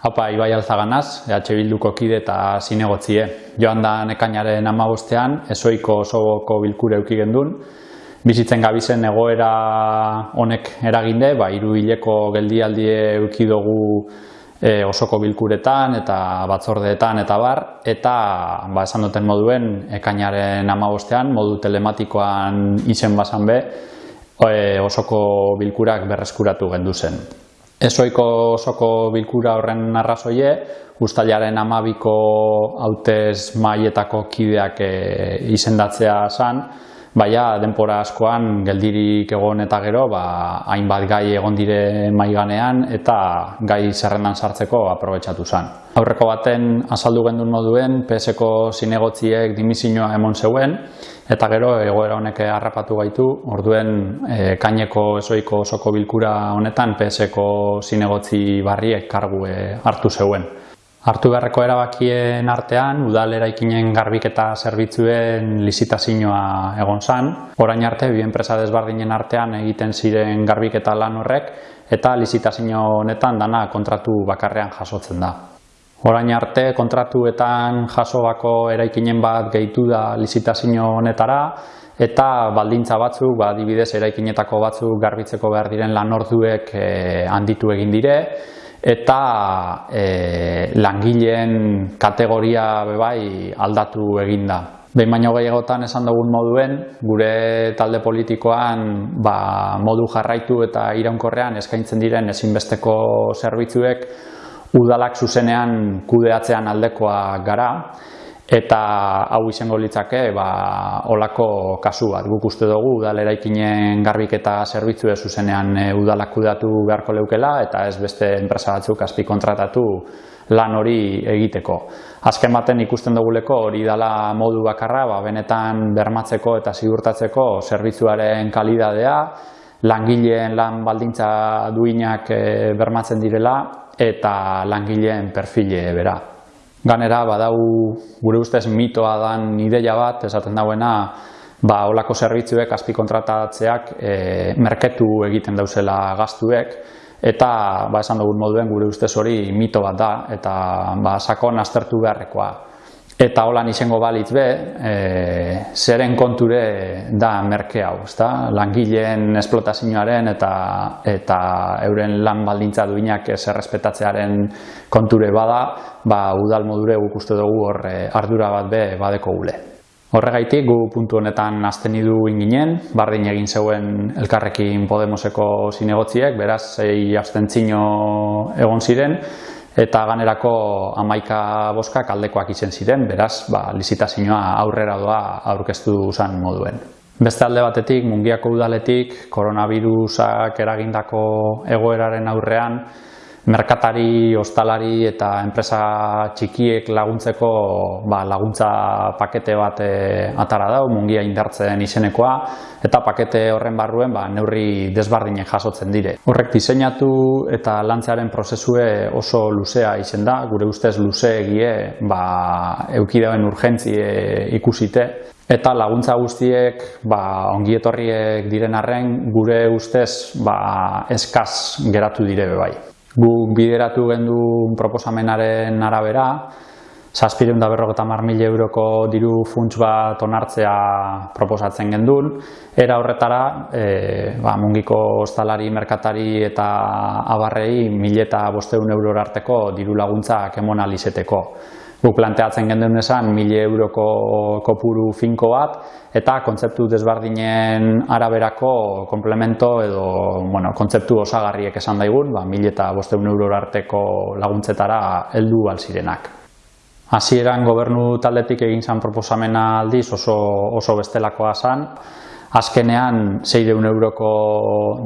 Haupa, Ibai Alzaganaz, EH Bilduko kide eta zinegotzie. Joan da nekainaren amabostean, ezoiko osoko bilkure euki gendun. Bizitzen gabizen egoera honek eraginde, ba, iru hileko geldialdie euki dugu e, osoko bilkuretan eta batzordeetan eta bar, eta ba, esan duten moduen ekainaren amabostean, modu telematikoan izen basan be, e, osoko bilkurak berreskuratu gendu zen. Ezoiko osoko bilkura horren arrazoie, ustailaren amabiko hautez maietako kideak e, izendatzea zan, baina denpora askoan geldirik egon eta gero, ba, hainbat gai egon dire maiganean eta gai zerrendan sartzeko aprobetsatu zan. Aurreko baten azaldu gendun moduen, PSko zinegotziek dimizioa emon zeuen, Eta gero egoera honek harrapatu gaitu, orduen e, kaineko esoiko osoko bilkura honetan PSko zinegotzi barriek kargu hartu zeuen. Hartu beharreko erabakien artean, udal eraikinen garbiketa zerbitzuen lizitazioa egon zan. Orain arte, bi enpresa desbardinen artean egiten ziren garbiketa lan horrek, eta lizitazio honetan dana kontratu bakarrean jasotzen da. Orain arte kontratuetan jasobako eraikinen bat gehitu da lizitazio honetara eta baldintza batzuk, ba, adibidez eraikinetako batzuk garbitzeko behar diren lanorduek e, handitu egin dire eta e, langileen kategoria bebai aldatu egin da. Behin baino gehiagotan esan dugun moduen, gure talde politikoan ba, modu jarraitu eta iraunkorrean eskaintzen diren ezinbesteko zerbitzuek udalak zuzenean kudeatzean aldekoa gara eta hau izango litzake ba, olako kasu bat. Guk uste dugu udal eraikinen garbiketa zerbitzu zuzenean e, udalak kudeatu beharko leukela eta ez beste enpresa batzuk azpi kontratatu lan hori egiteko. Azken baten ikusten duguleko hori dala modu bakarra, ba, benetan bermatzeko eta ziurtatzeko zerbitzuaren kalidadea, langileen lan baldintza duinak e, bermatzen direla eta langileen perfile bera. Ganera, badau gure ustez mitoa dan ideia bat, esaten dauena, ba, olako zerbitzuek azpi kontratatzeak e, merketu egiten dauzela gaztuek, eta ba, esan dugun moduen gure ustez hori mito bat da, eta ba, sakon aztertu beharrekoa. Eta holan izango balitz be, e, zeren konture da merke hau, ezta? langileen esplotazioaren eta, eta euren lan baldintza duinak ez errespetatzearen konture bada, ba, udal modure guk uste dugu hor e, ardura bat be badeko gule. Horregaitik gu puntu honetan azten idu inginen, bardin egin zeuen elkarrekin Podemoseko zinegotziek, beraz, zei abstentzino egon ziren, eta ganerako amaika boskak aldekoak izen ziren, beraz, ba, lizitazioa aurrera doa aurkeztu zan moduen. Beste alde batetik, mungiako udaletik, koronavirusak eragindako egoeraren aurrean, merkatari, ostalari eta enpresa txikiek laguntzeko ba, laguntza pakete bat e, atara dau, mungia indartzen izenekoa, eta pakete horren barruen ba, neurri desbardinek jasotzen dire. Horrek diseinatu eta lantzearen prozesue oso luzea izen da, gure ustez luze egie ba, eukideoen urgentzie ikusite, Eta laguntza guztiek ba, ongietorriek diren arren gure ustez ba, eskaz geratu dire bai. Guk bideratu gendu proposamenaren arabera, zazpireun da berrogeta mar mila euroko diru funts bat onartzea proposatzen gendun. Era horretara, e, ba, mungiko ostalari, merkatari eta abarrei mila eta bosteun euror arteko diru laguntzak emon alizeteko. Guk planteatzen gendun esan, mili euroko kopuru finko bat, eta kontzeptu desbardinen araberako komplemento edo bueno, kontzeptu osagarriek esan daigun, ba, mili eta bosteun euro arteko laguntzetara heldu alzirenak. Hasieran gobernu taldetik egin zan proposamena aldiz oso, oso bestelakoa zan, azkenean 600 euroko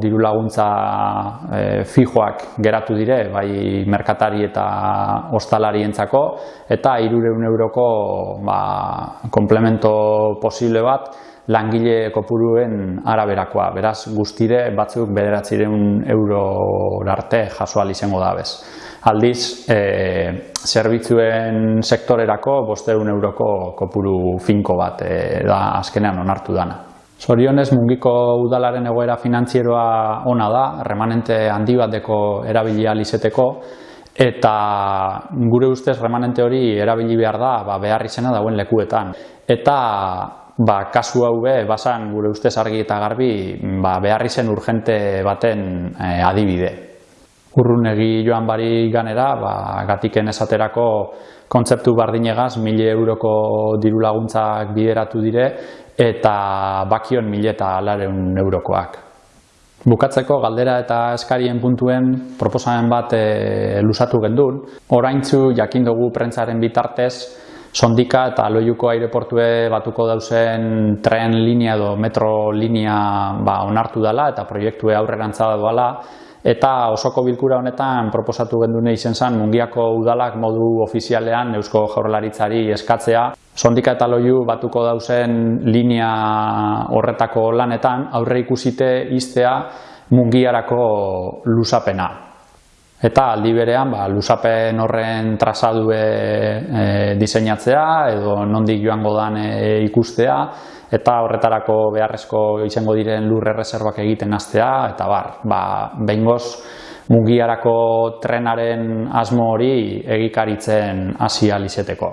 diru laguntza e, fijoak geratu dire, bai merkatari eta ostalarientzako eta 300 euroko ba, komplemento posible bat langile kopuruen araberakoa. Beraz, guztire batzuk bederatzireun euro arte jasoal izango da bez. Aldiz, e, zerbitzuen sektorerako bosteun euroko kopuru finko bat e, da azkenean onartu dana. Zorionez mungiko udalaren egoera finantzieroa ona da, remanente handi bateko erabilia izeteko eta gure ustez remanente hori erabili behar da ba, behar izena dauen lekuetan. Eta ba, kasu hau be, basan gure ustez argi eta garbi ba, behar izen urgente baten e, adibide. Urrunegi joan bari ganera, ba, gatiken esaterako kontzeptu bardinegaz, mile euroko diru laguntzak bideratu dire, eta bakion mile eta alareun eurokoak. Bukatzeko galdera eta eskarien puntuen proposamen bat e, lusatu gendun. Oraintzu jakin dugu prentzaren bitartez, sondika eta loiuko aireportue batuko dauzen tren linea edo metro linea ba, onartu dela eta proiektue aurrerantza doala eta osoko bilkura honetan proposatu gendune izen zen mungiako udalak modu ofizialean Eusko Jaurlaritzari eskatzea sondika eta loiu batuko dauzen linea horretako lanetan aurre ikusite iztea mungiarako lusapena. Eta aldi berean, ba, lusapen horren trazadue e, diseinatzea edo nondik joango dan e, ikustea eta horretarako beharrezko izango diren lurre reservak egiten hastea eta bar, ba, behingoz mugiarako trenaren asmo hori egikaritzen hasi alizeteko.